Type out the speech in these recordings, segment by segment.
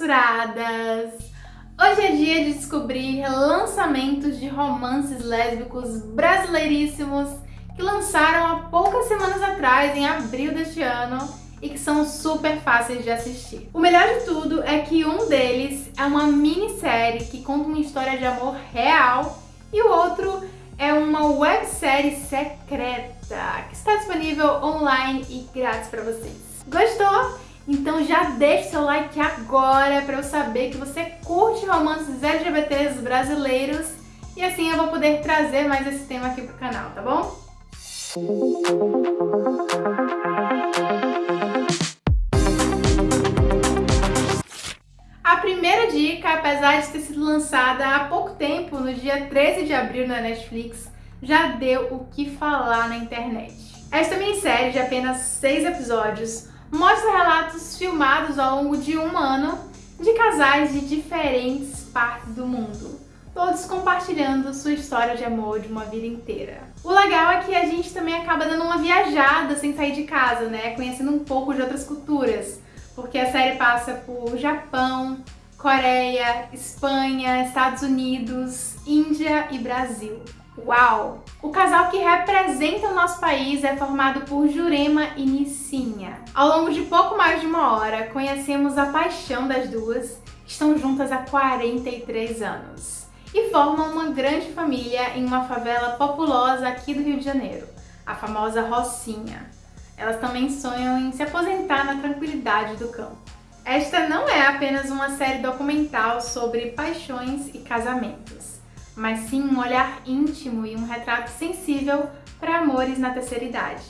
censuradas! Hoje é dia de descobrir lançamentos de romances lésbicos brasileiríssimos que lançaram há poucas semanas atrás, em abril deste ano, e que são super fáceis de assistir. O melhor de tudo é que um deles é uma minissérie que conta uma história de amor real e o outro é uma websérie secreta que está disponível online e grátis para vocês. Gostou? Então já deixe seu like agora para eu saber que você curte romances LGBTs brasileiros e assim eu vou poder trazer mais esse tema aqui pro canal, tá bom? A primeira dica, apesar de ter sido lançada há pouco tempo, no dia 13 de abril na Netflix, já deu o que falar na internet. Esta minissérie de apenas seis episódios mostra relatos filmados ao longo de um ano de casais de diferentes partes do mundo, todos compartilhando sua história de amor de uma vida inteira. O legal é que a gente também acaba dando uma viajada sem sair de casa, né? Conhecendo um pouco de outras culturas, porque a série passa por Japão, Coreia, Espanha, Estados Unidos, Índia e Brasil. Uau! O casal que representa o nosso país é formado por Jurema e Nissinha. Ao longo de pouco mais de uma hora, conhecemos a paixão das duas, estão juntas há 43 anos e formam uma grande família em uma favela populosa aqui do Rio de Janeiro, a famosa Rocinha. Elas também sonham em se aposentar na tranquilidade do campo. Esta não é apenas uma série documental sobre paixões e casamentos mas sim um olhar íntimo e um retrato sensível para amores na terceira idade.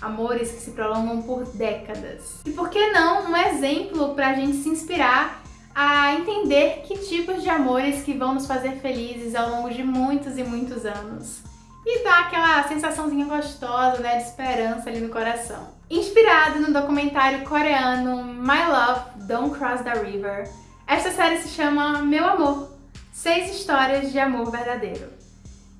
Amores que se prolongam por décadas. E por que não um exemplo para a gente se inspirar a entender que tipos de amores que vão nos fazer felizes ao longo de muitos e muitos anos. E dá aquela sensaçãozinha gostosa, né, de esperança ali no coração. Inspirado no documentário coreano My Love, Don't Cross the River, esta série se chama Meu Amor, Seis histórias de amor verdadeiro.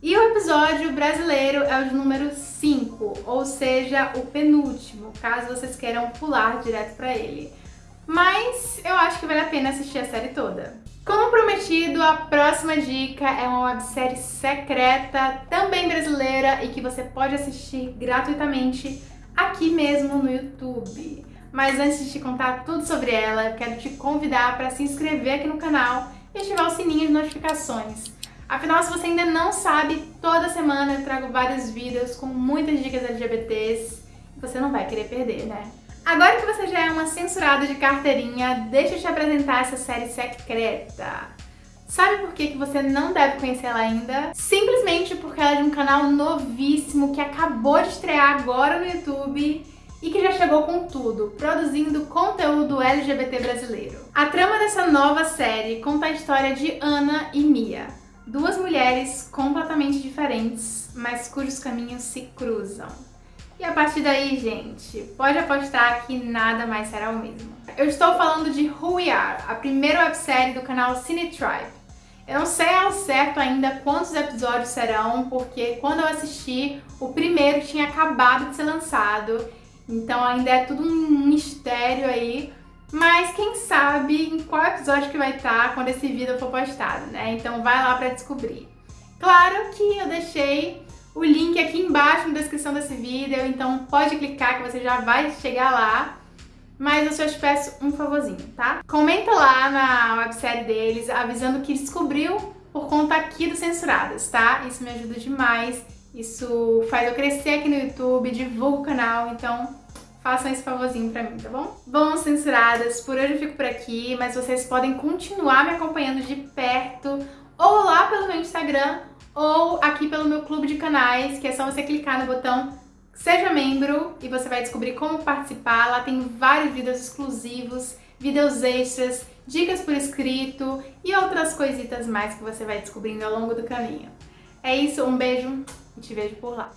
E o episódio brasileiro é o número 5, ou seja, o penúltimo, caso vocês queiram pular direto para ele. Mas eu acho que vale a pena assistir a série toda. Como prometido, a próxima dica é uma websérie secreta, também brasileira, e que você pode assistir gratuitamente aqui mesmo no YouTube. Mas antes de te contar tudo sobre ela, quero te convidar para se inscrever aqui no canal e ativar o sininho de notificações. Afinal, se você ainda não sabe, toda semana eu trago vários vídeos com muitas dicas LGBTs você não vai querer perder, né? Agora que você já é uma censurada de carteirinha, deixa eu te apresentar essa série secreta. Sabe por que, que você não deve conhecer ela ainda? Simplesmente porque ela é de um canal novíssimo que acabou de estrear agora no YouTube e que já chegou com tudo, produzindo conteúdo LGBT brasileiro. A trama dessa nova série conta a história de Ana e Mia, duas mulheres completamente diferentes, mas cujos caminhos se cruzam. E a partir daí, gente, pode apostar que nada mais será o mesmo. Eu estou falando de Who We Are, a primeira websérie do canal Cine Tribe. Eu não sei ao certo ainda quantos episódios serão, porque quando eu assisti, o primeiro tinha acabado de ser lançado então ainda é tudo um mistério aí, mas quem sabe em qual episódio que vai estar quando esse vídeo for postado, né? Então vai lá pra descobrir. Claro que eu deixei o link aqui embaixo na descrição desse vídeo, então pode clicar que você já vai chegar lá. Mas eu só te peço um favorzinho, tá? Comenta lá na websérie deles avisando que descobriu por conta aqui do Censuradas, tá? Isso me ajuda demais isso faz eu crescer aqui no YouTube, divulga o canal, então façam esse favorzinho pra mim, tá bom? Bom, censuradas, por hoje eu fico por aqui, mas vocês podem continuar me acompanhando de perto, ou lá pelo meu Instagram, ou aqui pelo meu clube de canais, que é só você clicar no botão Seja Membro e você vai descobrir como participar. Lá tem vários vídeos exclusivos, vídeos extras, dicas por escrito e outras coisitas mais que você vai descobrindo ao longo do caminho. É isso, um beijo te vejo por lá.